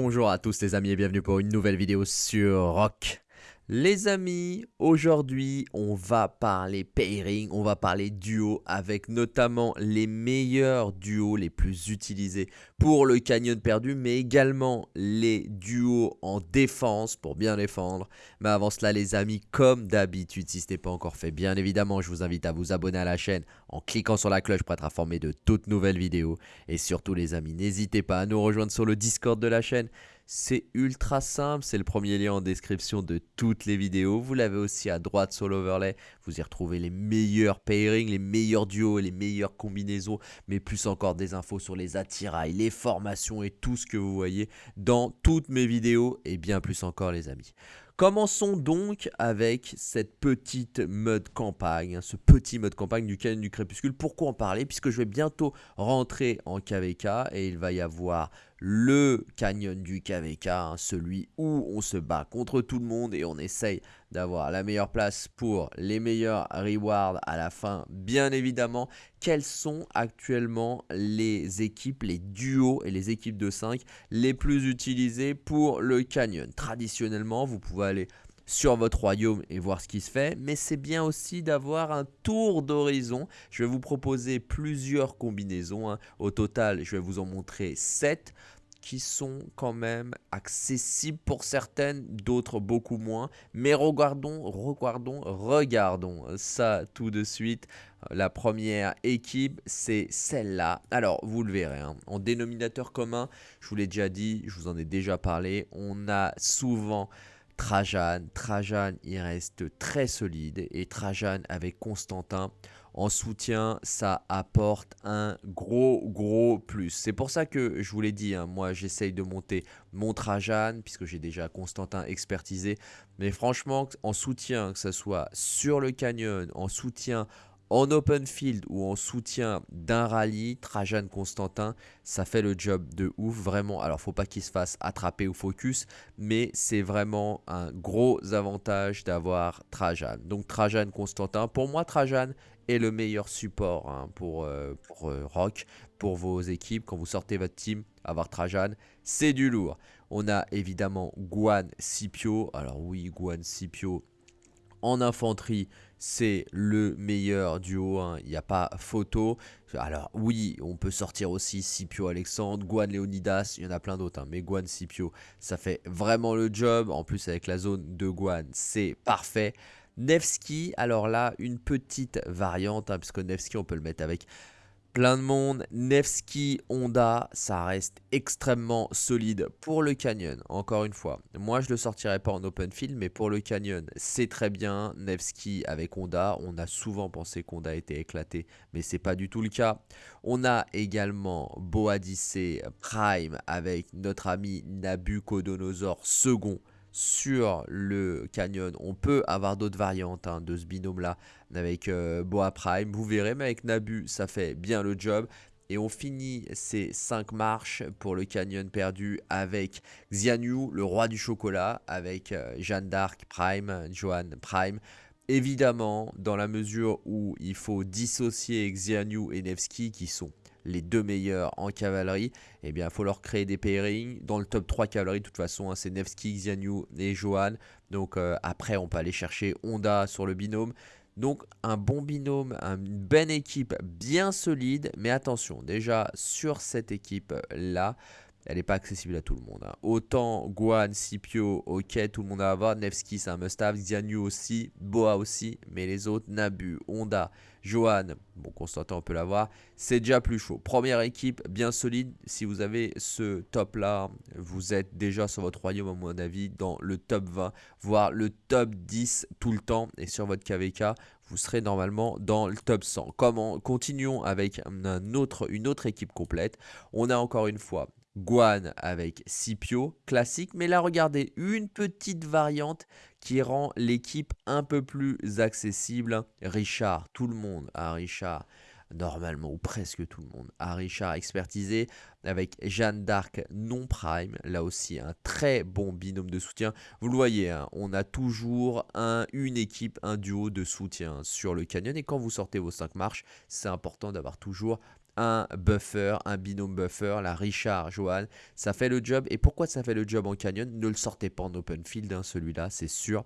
Bonjour à tous les amis et bienvenue pour une nouvelle vidéo sur Rock. Les amis, aujourd'hui on va parler pairing, on va parler duo avec notamment les meilleurs duos les plus utilisés pour le canyon perdu mais également les duos en défense pour bien défendre. Mais avant cela les amis, comme d'habitude si ce n'est pas encore fait, bien évidemment je vous invite à vous abonner à la chaîne en cliquant sur la cloche pour être informé de toutes nouvelles vidéos. Et surtout les amis, n'hésitez pas à nous rejoindre sur le Discord de la chaîne. C'est ultra simple, c'est le premier lien en description de toutes les vidéos. Vous l'avez aussi à droite sur l'overlay. Vous y retrouvez les meilleurs pairings, les meilleurs duos les meilleures combinaisons. Mais plus encore des infos sur les attirails, les formations et tout ce que vous voyez dans toutes mes vidéos. Et bien plus encore les amis. Commençons donc avec cette petite mode campagne, hein, ce petit mode campagne du Canon du Crépuscule. Pourquoi en parler? Puisque je vais bientôt rentrer en KVK et il va y avoir le canyon du KVK, hein, celui où on se bat contre tout le monde et on essaye d'avoir la meilleure place pour les meilleurs rewards à la fin, bien évidemment. Quelles sont actuellement les équipes, les duos et les équipes de 5 les plus utilisées pour le canyon? Traditionnellement, vous pouvez aller sur votre royaume et voir ce qui se fait, mais c'est bien aussi d'avoir un tour d'horizon. Je vais vous proposer plusieurs combinaisons. Hein. Au total, je vais vous en montrer 7 qui sont quand même accessibles pour certaines, d'autres beaucoup moins. Mais regardons, regardons, regardons ça tout de suite. La première équipe, c'est celle-là. Alors, vous le verrez, hein. en dénominateur commun, je vous l'ai déjà dit, je vous en ai déjà parlé, on a souvent Trajan. Trajan, il reste très solide. Et Trajan avec Constantin en soutien, ça apporte un gros, gros plus. C'est pour ça que je vous l'ai dit, hein, moi j'essaye de monter mon Trajan, puisque j'ai déjà Constantin expertisé. Mais franchement, en soutien, que ce soit sur le canyon, en soutien en open field ou en soutien d'un rallye, Trajan Constantin, ça fait le job de ouf, vraiment. Alors, faut pas qu'il se fasse attraper ou focus, mais c'est vraiment un gros avantage d'avoir Trajan. Donc, Trajan Constantin, pour moi, Trajan est le meilleur support hein, pour, euh, euh, Rock, pour vos équipes. Quand vous sortez votre team, avoir Trajan, c'est du lourd. On a évidemment Guan Scipio. Alors oui, Guan Scipio en infanterie, c'est le meilleur duo, hein. il n'y a pas photo. Alors oui, on peut sortir aussi Scipio Alexandre, Guan Leonidas, il y en a plein d'autres, hein. mais Guan Scipio, ça fait vraiment le job. En plus avec la zone de Guan, c'est parfait. Nevsky, alors là, une petite variante, hein, puisque Nevsky, on peut le mettre avec plein de monde. Nevsky, Honda, ça reste extrêmement solide pour le Canyon. Encore une fois, moi je le sortirai pas en open field, mais pour le Canyon, c'est très bien. Nevsky avec Honda, on a souvent pensé qu'Honda était éclaté, mais c'est pas du tout le cas. On a également Boadicée Prime avec notre ami Nabucodonosor second sur le canyon. On peut avoir d'autres variantes hein, de ce binôme-là avec euh, Boa Prime. Vous verrez, mais avec Nabu, ça fait bien le job. Et on finit ces 5 marches pour le canyon perdu avec Xianyu, le roi du chocolat, avec euh, Jeanne d'Arc Prime, Joan Prime. Évidemment, dans la mesure où il faut dissocier Xianyu et Nevsky, qui sont les deux meilleurs en cavalerie, eh bien, il faut leur créer des pairings. Dans le top 3 cavalerie, de toute façon, hein, c'est Nevsky, Xianyu et Johan. Donc, euh, après, on peut aller chercher Honda sur le binôme. Donc, un bon binôme, une bonne équipe bien solide. Mais attention, déjà, sur cette équipe-là, elle n'est pas accessible à tout le monde. Hein. Autant Guan, Scipio, ok, tout le monde a à avoir. Nevsky, c'est un must-have. Xianyu aussi. Boa aussi. Mais les autres, Nabu, Honda, Johan, bon, Constantin, on peut l'avoir. C'est déjà plus chaud. Première équipe, bien solide. Si vous avez ce top-là, vous êtes déjà sur votre royaume, à mon avis, dans le top 20, voire le top 10 tout le temps. Et sur votre KVK, vous serez normalement dans le top 100. Comment? Continuons avec une autre équipe complète. On a encore une fois Guan avec Scipio, classique. Mais là, regardez, une petite variante qui rend l'équipe un peu plus accessible. Richard, tout le monde a Richard normalement, ou presque tout le monde, a Richard expertisé avec Jeanne d'Arc non prime, là aussi un très bon binôme de soutien. Vous le voyez, hein, on a toujours un, une équipe, un duo de soutien sur le canyon et quand vous sortez vos 5 marches, c'est important d'avoir toujours un buffer, un binôme buffer, la Richard Johan. Ça fait le job. Et pourquoi ça fait le job en canyon? Ne le sortez pas en open field, hein, celui-là, c'est sûr.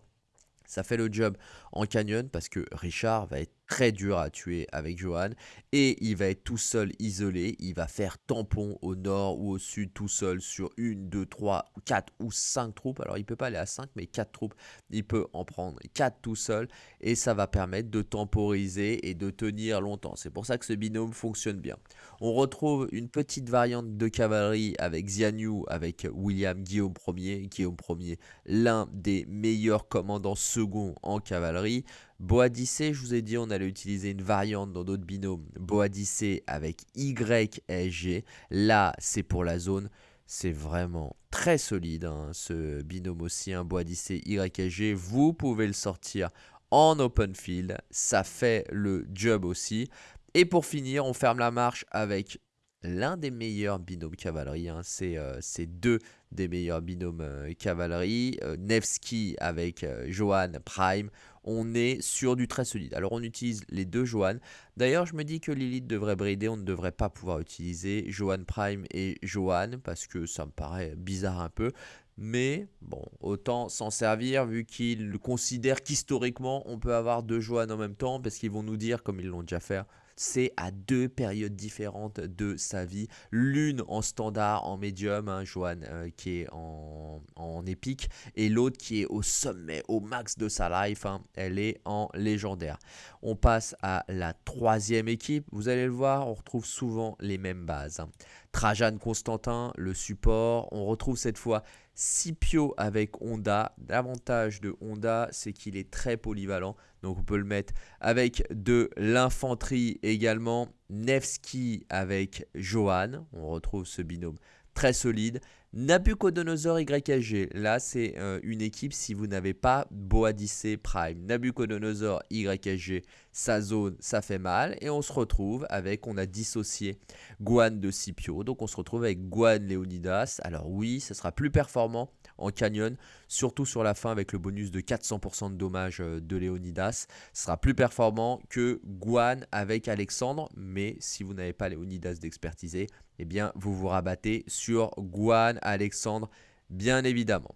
Ça fait le job en canyon parce que Richard va être très dur à tuer avec Johan et il va être tout seul isolé, il va faire tampon au nord ou au sud tout seul sur une, deux, trois, quatre ou cinq troupes. Alors il peut pas aller à 5 mais quatre troupes, il peut en prendre quatre tout seul et ça va permettre de temporiser et de tenir longtemps. C'est pour ça que ce binôme fonctionne bien. On retrouve une petite variante de cavalerie avec Xianyu, avec William Guillaume Ier, Guillaume Ier, l'un des meilleurs commandants seconds en cavalerie. Boadicée, je vous ai dit, on allait utiliser une variante dans d'autres binômes. Boadicée avec YSG. Là, c'est pour la zone. C'est vraiment très solide, hein, ce binôme aussi, un Boadicée YSG. Vous pouvez le sortir en open field. Ça fait le job aussi. Et pour finir, on ferme la marche avec l'un des meilleurs binômes cavalerie. Hein. Euh, c'est deux des meilleurs binômes euh, cavalerie. Euh, Nevsky avec Johan Prime on est sur du très solide. Alors on utilise les deux Johan. D'ailleurs, je me dis que Lilith devrait brider, on ne devrait pas pouvoir utiliser Johan Prime et Johan parce que ça me paraît bizarre un peu. Mais bon, autant s'en servir vu qu'ils considèrent qu'historiquement on peut avoir deux Johan en même temps parce qu'ils vont nous dire, comme ils l'ont déjà fait, c'est à deux périodes différentes de sa vie. L'une en standard, en médium, hein, Joanne euh, qui est en, épique, et l'autre qui est au sommet, au max de sa life, hein. elle est en légendaire. On passe à la troisième équipe, vous allez le voir, on retrouve souvent les mêmes bases. Hein. Trajan Constantin, le support, on retrouve cette fois Scipio avec Honda. L'avantage de Honda, c'est qu'il est très polyvalent. Donc on peut le mettre avec de l'infanterie également. Nevsky avec Johan. On retrouve ce binôme très solide. Nabucodonosor YHG, là c'est euh, une équipe si vous n'avez pas Boadicée Prime. Nabucodonosor YHG, sa zone, ça fait mal. Et on se retrouve avec, on a dissocié Guan de Scipio. Donc on se retrouve avec Guan Leonidas. Alors oui, ce sera plus performant en canyon, surtout sur la fin avec le bonus de 400% de dommages euh, de Léonidas. Ce sera plus performant que Guan avec Alexandre, mais si vous n'avez pas Léonidas d'expertiser, eh bien vous vous rabattez sur Guan, Alexandre, bien évidemment.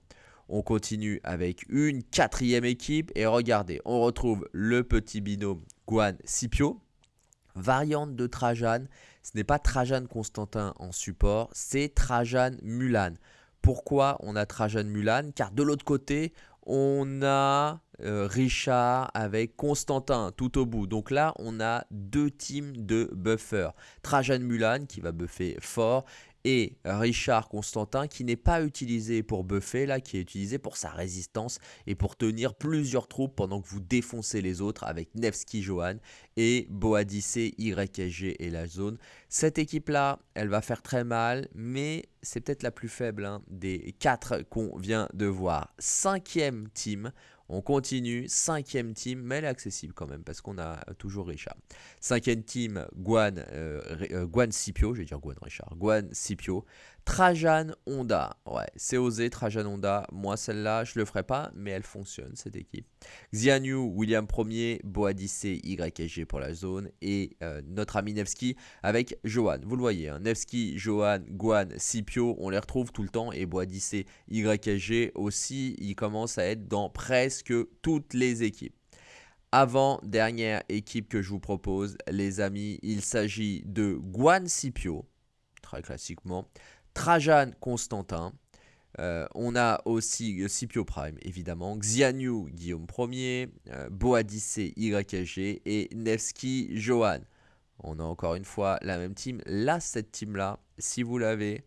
On continue avec une quatrième équipe et regardez, on retrouve le petit binôme Guan Scipio. Variante de Trajan, ce n'est pas Trajan Constantin en support, c'est Trajan Mulan. Pourquoi on a Trajan Mulan? Car de l'autre côté, on a euh, Richard avec Constantin tout au bout. Donc là, on a deux teams de buffers. Trajan Mulan qui va buffer fort et Richard Constantin qui n'est pas utilisé pour buffer là, qui est utilisé pour sa résistance et pour tenir plusieurs troupes pendant que vous défoncez les autres avec Nevsky Johan et Boadicée YSG et la zone. Cette équipe là, elle va faire très mal, mais c'est peut-être la plus faible hein, des quatre qu'on vient de voir. Cinquième team, on continue, cinquième team, mais elle est accessible quand même parce qu'on a toujours Richard. Cinquième team, Guan, euh, euh, Scipio, je vais dire Guan Richard, Guan Scipio. Trajan Honda, ouais, c'est osé Trajan Honda. Moi, celle-là, je le ferai pas, mais elle fonctionne cette équipe. Xianyu, William 1er, Boadicé, YSG pour la zone et euh, notre ami Nevsky avec Johan. Vous le voyez, hein, Nevsky, Johan, Guan, Scipio, on les retrouve tout le temps et Boadicé, YSG aussi, il commence à être dans presque toutes les équipes. Avant dernière équipe que je vous propose, les amis, il s'agit de Guan Scipio, très classiquement, Trajan Constantin. Euh, on a aussi euh, Scipio Prime, évidemment, Xianyu Guillaume Ier, euh, Boadicée YSG et Nevsky Johan. On a encore une fois la même team. Là, cette team-là, si vous l'avez,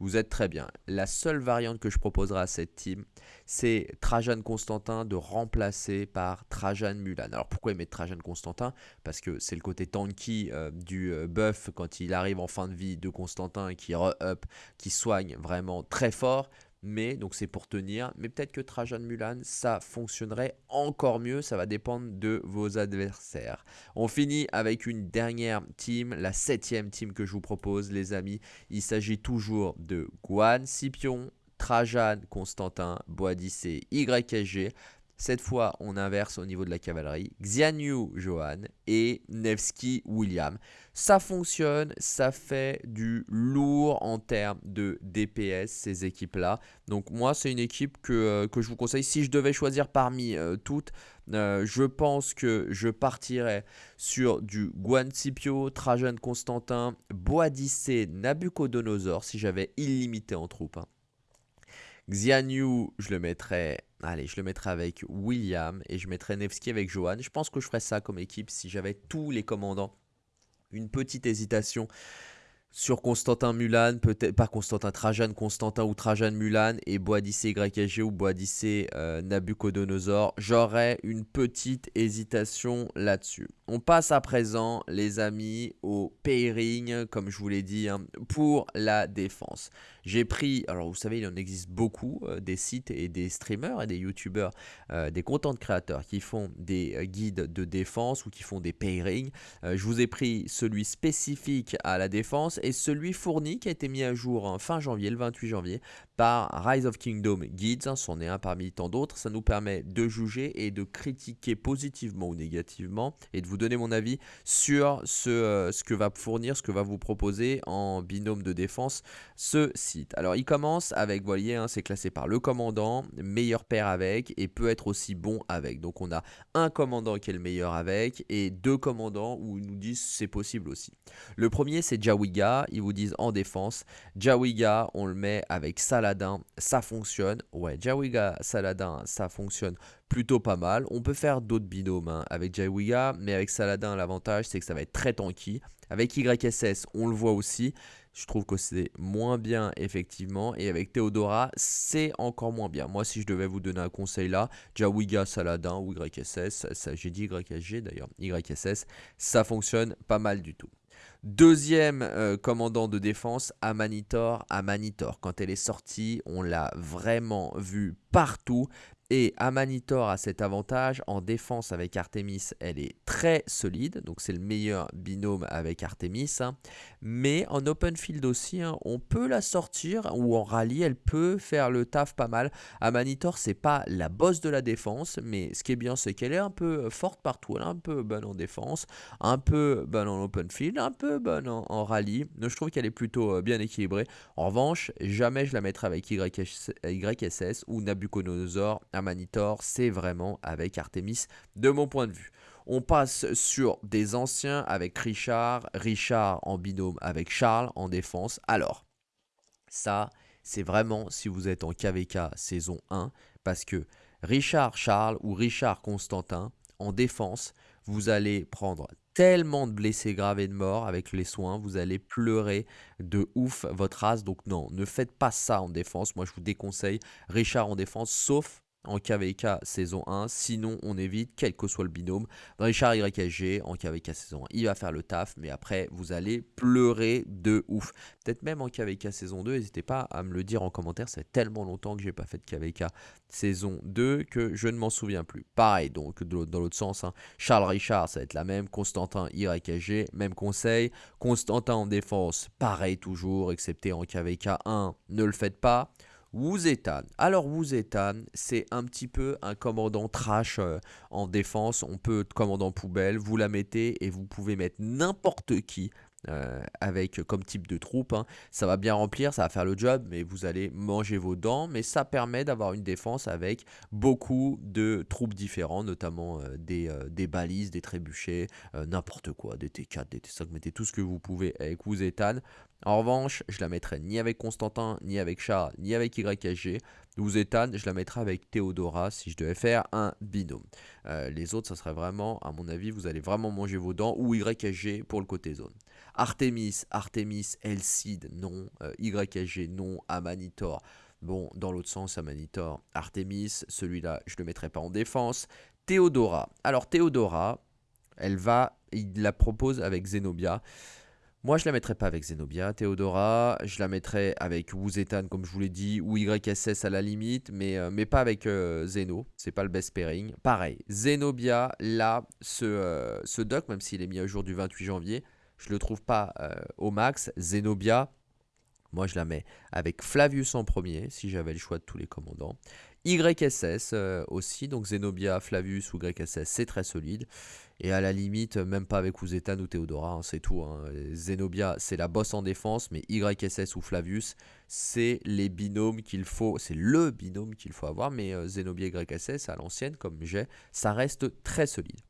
vous êtes très bien. La seule variante que je proposerai à cette team, c'est Trajan Constantin de remplacer par Trajan Mulan. Alors pourquoi il met Trajan Constantin? Parce que c'est le côté tanky euh, du euh, buff quand il arrive en fin de vie de Constantin qui re-up, qui soigne vraiment très fort mais donc c'est pour tenir. Mais peut-être que Trajan Mulan, ça fonctionnerait encore mieux. Ça va dépendre de vos adversaires. On finit avec une dernière team, la septième team que je vous propose, les amis. Il s'agit toujours de Guan, Scipion, Trajan, Constantin, Boadicée, YSG. Cette fois, on inverse au niveau de la cavalerie. Xianyu Johan et Nevsky William. Ça fonctionne, ça fait du lourd en termes de DPS, ces équipes-là. Donc moi, c'est une équipe que, euh, que, je vous conseille. Si je devais choisir parmi euh, toutes, euh, je pense que je partirais sur du Guancipio, Trajan Constantin, Boadicée, Nabucodonosor, si j'avais illimité en troupes. Hein. Xianyu, je le mettrais, allez, je le mettrais avec William et je mettrais Nevsky avec Johan. Je pense que je ferais ça comme équipe si j'avais tous les commandants. Une petite hésitation sur Constantin Mulan, peut-être pas Constantin Trajan, Constantin ou Trajan Mulan et Boadicée YG ou Boadicée euh, Nabucodonosor. J'aurais une petite hésitation là-dessus. On passe à présent, les amis, au pairing, comme je vous l'ai dit, hein, pour la défense. J'ai pris, alors vous savez, il en existe beaucoup, euh, des sites et des streamers et des youtubeurs, euh, des content créateurs qui font des euh, guides de défense ou qui font des pairings. je vous ai pris celui spécifique à la défense et celui fourni qui a été mis à jour en fin janvier, le 28 janvier, par Rise of Kingdom Guides, hein, c'en est un parmi tant d'autres, ça nous permet de juger et de critiquer positivement ou négativement et de vous donner mon avis sur ce, euh, ce que va fournir, ce que va vous proposer en binôme de défense ce site. Alors il commence avec, vous voyez, hein, c'est classé par le commandant, meilleur pair avec et peut être aussi bon avec. Donc on a un commandant qui est le meilleur avec et deux commandants où ils nous disent c'est possible aussi. Le premier c'est Jawiga, ils vous disent en défense. Jawiga, on le met avec Salah ça fonctionne. Ouais, Jawiga Saladin, ça fonctionne plutôt pas mal. On peut faire d'autres binômes hein, avec Jawiga, mais avec Saladin, l'avantage, c'est que ça va être très tanky. Avec YSS, on le voit aussi. Je trouve que c'est moins bien, effectivement. Et avec Theodora, c'est encore moins bien. Moi, si je devais vous donner un conseil là, Jawiga, Saladin ou YSS, j'ai dit YSG d'ailleurs, YSS, ça fonctionne pas mal du tout. Deuxième euh, commandant de défense, Amanitor. Amanitor, quand elle est sortie, on l'a vraiment vu partout. Et Amanitor a cet avantage, en défense avec Artemis, elle est très solide, donc c'est le meilleur binôme avec Artemis. Hein. Mais en open field aussi, hein, on peut la sortir, ou en rallye, elle peut faire le taf pas mal. Amanitor, c'est pas la bosse de la défense, mais ce qui est bien, c'est qu'elle est un peu forte partout, elle est un peu bonne en défense, un peu bonne en open field, un peu bonne en, rallye. je trouve qu'elle est plutôt euh, bien équilibrée. En revanche, jamais je la mettrai avec YSS ou Nabucodonosor Manitor, c'est vraiment avec Artemis de mon point de vue. On passe sur des anciens avec Richard, Richard en binôme avec Charles en défense. Alors, ça, c'est vraiment si vous êtes en KVK saison 1, parce que Richard Charles ou Richard Constantin en défense, vous allez prendre tellement de blessés graves et de morts avec les soins, vous allez pleurer de ouf votre race. Donc non, ne faites pas ça en défense. Moi, je vous déconseille Richard en défense, sauf en KVK saison 1, sinon on évite quel que soit le binôme. Richard YSG en KVK saison 1, il va faire le taf, mais après vous allez pleurer de ouf. Peut-être même en KVK saison 2, n'hésitez pas à me le dire en commentaire, c'est tellement longtemps que j'ai pas fait de KVK saison 2 que je ne m'en souviens plus. Pareil, donc dans l'autre sens, hein. Charles Richard, ça va être la même, Constantin YSG, même conseil. Constantin en défense, pareil toujours, excepté en KVK 1, ne le faites pas. Wuzetan. Alors Wuzetan, c'est un petit peu un commandant trash euh, en défense. On peut commandant poubelle, vous la mettez et vous pouvez mettre n'importe qui euh, avec comme type de troupe. Hein. Ça va bien remplir, ça va faire le job, mais vous allez manger vos dents. Mais ça permet d'avoir une défense avec beaucoup de troupes différents, notamment euh, des, balises, des trébuchets, n'importe quoi, des T4, des T5, mettez tout ce que vous pouvez avec Wuzetan. En revanche, je la mettrai ni avec Constantin, ni avec Charles, ni avec. Vous étonne, je la mettrai avec Théodora si je devais faire un binôme. Euh, les autres, ça serait vraiment, à mon avis, vous allez vraiment manger vos dents ou YHG pour le côté zone. Artemis, Artemis, Elcid, non. Euh, YHG, non. Amanitor, bon, dans l'autre sens, Amanitor, Artemis, celui-là, je ne le mettrai pas en défense. Théodora, alors Théodora, elle va, il la propose avec Zenobia. Moi, je la mettrais pas avec Zenobia, Theodora. Je la mettrais avec Wuzetan, comme je vous l'ai dit, ou YSS à la limite, mais, euh, mais pas avec euh, Zeno. C'est pas le best pairing. Pareil, Zenobia, là, ce, euh, ce doc, même s'il est mis à jour du 28 janvier, je le trouve pas au max. Zenobia, Moi, je la mets avec Flavius en premier, si j'avais le choix de tous les commandants. YSS euh, aussi, donc Zenobia, Flavius ou YSS, c'est très solide. Et à la limite, même pas avec Uzetan ou Theodora, hein, c'est tout. Hein. Zenobia, c'est la bosse en défense, mais YSS ou Flavius, c'est les binômes qu'il faut, c'est le binôme qu'il faut avoir. Mais euh, Zenobia YSS, à l'ancienne, comme j'ai, ça reste très solide.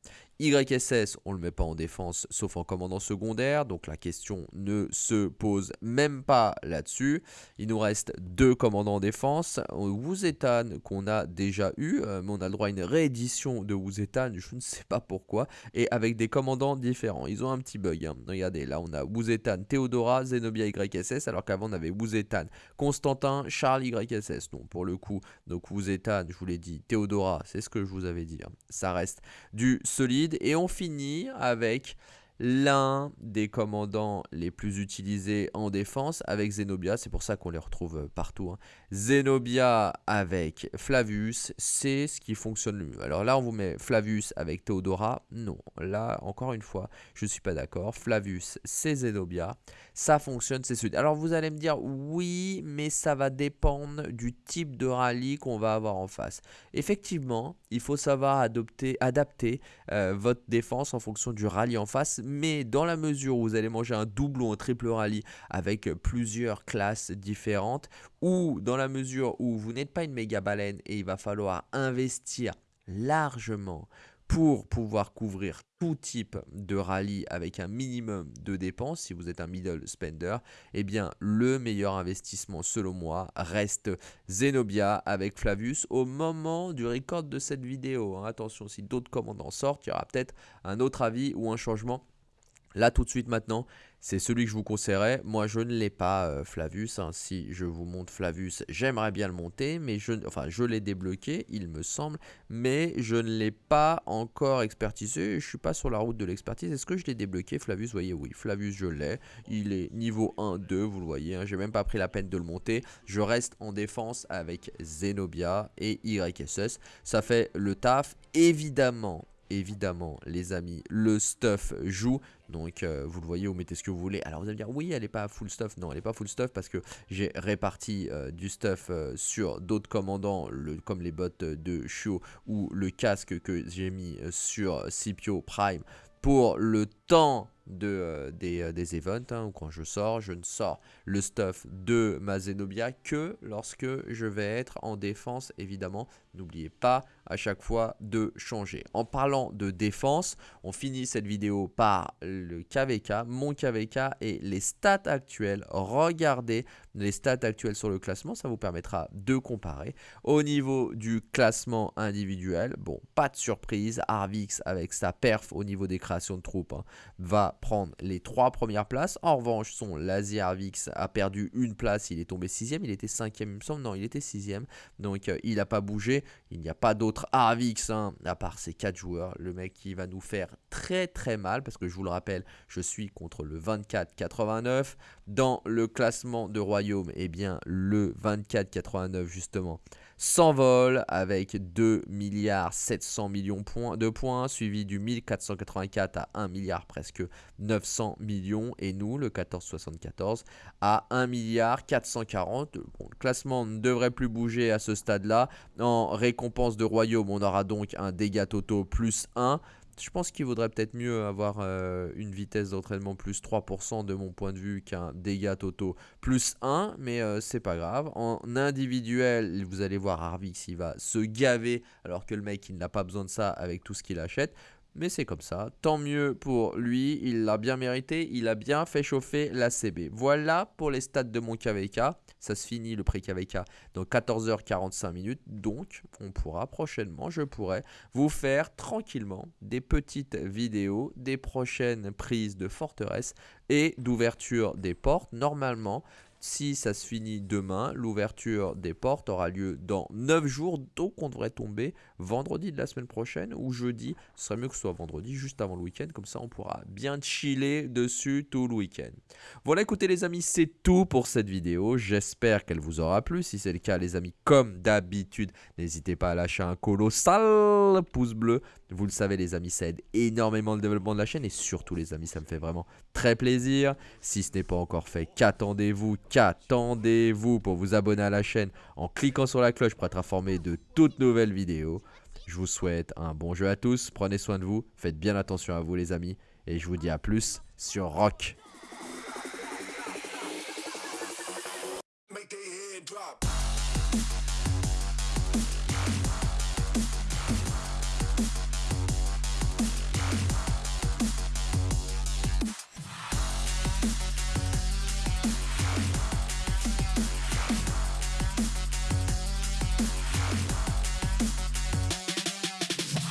YSS, on ne le met pas en défense sauf en commandant secondaire, donc la question ne se pose même pas là-dessus. Il nous reste deux commandants en défense. Wuzetan qu'on a déjà eu, euh, mais on a le droit à une réédition de Wuzetan, je ne sais pas pourquoi, et avec des commandants différents. Ils ont un petit bug. Hein. Regardez, là on a Wuzetan, Theodora, Zenobia YSS, alors qu'avant on avait Wuzetan, Constantin, Charles YSS. Donc pour le coup, donc Wuzetan, je vous l'ai dit, Theodora, c'est ce que je vous avais dit. Hein. Ça reste du solide et on finit avec l'un des commandants les plus utilisés en défense avec Zenobia, c'est pour ça qu'on les retrouve euh, partout. Hein. Zenobia avec Flavius, c'est ce qui fonctionne le mieux. Alors là, on vous met Flavius avec Theodora, non. Là, encore une fois, je ne suis pas d'accord. Flavius, c'est Zenobia, ça fonctionne, c'est celui. Alors vous allez me dire, oui, mais ça va dépendre du type de rallye qu'on va avoir en face. Effectivement, il faut savoir adapter euh, votre défense en fonction du rallye en face mais dans la mesure où vous allez manger un double ou un triple rallye avec plusieurs classes différentes, ou dans la mesure où vous n'êtes pas une méga baleine et il va falloir investir largement pour pouvoir couvrir tout type de rallye avec un minimum de dépenses, si vous êtes un middle spender, eh bien le meilleur investissement selon moi reste Zenobia avec Flavius au moment du record de cette vidéo. Hein. Attention, si d'autres commandants sortent, il y aura peut-être un autre avis ou un changement Là, tout de suite maintenant, c'est celui que je vous conseillerais. Moi, je ne l'ai pas, euh, Flavius. Hein. Si je vous montre Flavius, j'aimerais bien le monter, mais je, enfin, je l'ai débloqué, il me semble, mais je ne l'ai pas encore expertisé. Je ne suis pas sur la route de l'expertise. Est-ce que je l'ai débloqué, Flavius? Vous voyez, oui, Flavius, je l'ai. Il est niveau 1, 2, vous le voyez. Hein. J'ai même pas pris la peine de le monter. Je reste en défense avec Zenobia et YSS. Ça fait le taf. Évidemment, évidemment, les amis, le stuff joue. Donc, euh, vous le voyez, vous mettez ce que vous voulez. Alors, vous allez me dire, oui, elle n'est pas full stuff. Non, elle n'est pas full stuff parce que j'ai réparti euh, du stuff euh, sur d'autres commandants, comme les bottes de Shio ou le casque que j'ai mis sur Scipio Prime pour le temps de, des, events, hein, ou quand je sors, je ne sors le stuff de ma Zenobia que lorsque je vais être en défense, évidemment. N'oubliez pas à chaque fois de changer. En parlant de défense, on finit cette vidéo par le KVK, mon KVK et les stats actuelles. Regardez les stats actuelles sur le classement, ça vous permettra de comparer. Au niveau du classement individuel, bon, pas de surprise, Arvix avec sa perf au niveau des créations de troupes hein, va prendre les trois premières places. En revanche, son Lazy Arvix a perdu une place, il est tombé sixième, il était cinquième il me semble, non, il était sixième, donc euh, il n'a pas bougé. Il n'y a pas d'autre Arvix hein, à part ces quatre joueurs. Le mec qui va nous faire très très mal, parce que je vous le rappelle, je suis contre le 24-89. Dans le classement de Royaume, eh bien le 24-89 justement s'envole avec 2 milliards 700 millions de points, suivi du 1484 à 1 milliard presque 900 millions, et nous, le 1474, à 1 milliard 440. Bon, le classement ne devrait plus bouger à ce stade-là. En récompense de royaume, on aura donc un dégât totaux plus 1. Je pense qu'il vaudrait peut-être mieux avoir euh, une vitesse d'entraînement plus 3% de mon point de vue qu'un dégât totaux plus 1, mais euh, c'est pas grave. En individuel, vous allez voir Arvix, il va se gaver alors que le mec il n'a pas besoin de ça avec tout ce qu'il achète. Mais c'est comme ça, tant mieux pour lui, il l'a bien mérité, il a bien fait chauffer la CB. Voilà pour les stats de mon KVK, ça se finit le pré-KVK dans 14h45 minutes, donc on pourra prochainement, je pourrai vous faire tranquillement des petites vidéos des prochaines prises de forteresse et d'ouverture des portes. Normalement, si ça se finit demain, l'ouverture des portes aura lieu dans 9 jours, donc on devrait tomber vendredi de la semaine prochaine ou jeudi. Ce serait mieux que ce soit vendredi, juste avant le week-end, comme ça on pourra bien chiller dessus tout le week-end. Voilà, écoutez les amis, c'est tout pour cette vidéo. J'espère qu'elle vous aura plu. Si c'est le cas, les amis, comme d'habitude, n'hésitez pas à lâcher un colossal pouce bleu Vous le savez les amis, ça aide énormément le développement de la chaîne et surtout les amis, ça me fait vraiment très plaisir. Si ce n'est pas encore fait, qu'attendez-vous? Qu'attendez-vous pour vous abonner à la chaîne en cliquant sur la cloche pour être informé de toutes nouvelles vidéos? Je vous souhaite un bon jeu à tous, prenez soin de vous, faites bien attention à vous les amis et je vous dis à plus sur Rock.